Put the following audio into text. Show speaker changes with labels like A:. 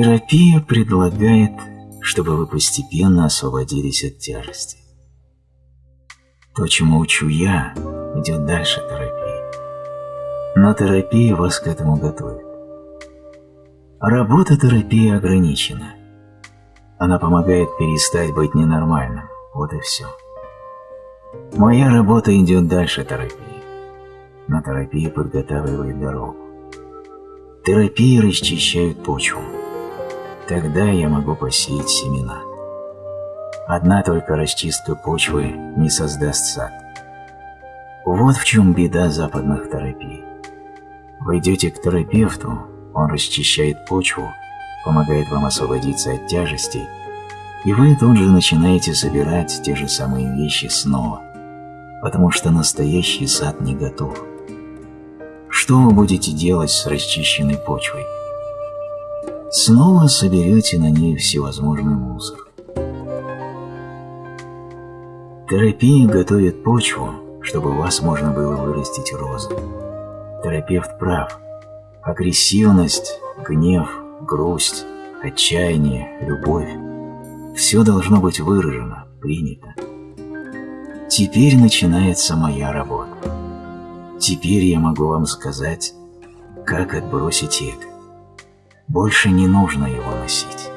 A: Терапия предлагает, чтобы вы постепенно освободились от тяжести. То, чему учу я, идет дальше терапии. Но терапия вас к этому готовит. Работа терапии ограничена. Она помогает перестать быть ненормальным. Вот и все. Моя работа идет дальше терапии. Но терапия подготавливает дорогу. Терапия расчищает почву. Тогда я могу посеять семена. Одна только расчистка почвы не создаст сад. Вот в чем беда западных терапий. Вы идете к терапевту, он расчищает почву, помогает вам освободиться от тяжестей, и вы тут же начинаете собирать те же самые вещи снова, потому что настоящий сад не готов. Что вы будете делать с расчищенной почвой? Снова соберете на ней всевозможный мусор. Терапия готовит почву, чтобы вас можно было вырастить розы. Терапевт прав. Агрессивность, гнев, грусть, отчаяние, любовь – все должно быть выражено, принято. Теперь начинается моя работа. Теперь я могу вам сказать, как отбросить эго. Больше не нужно его носить.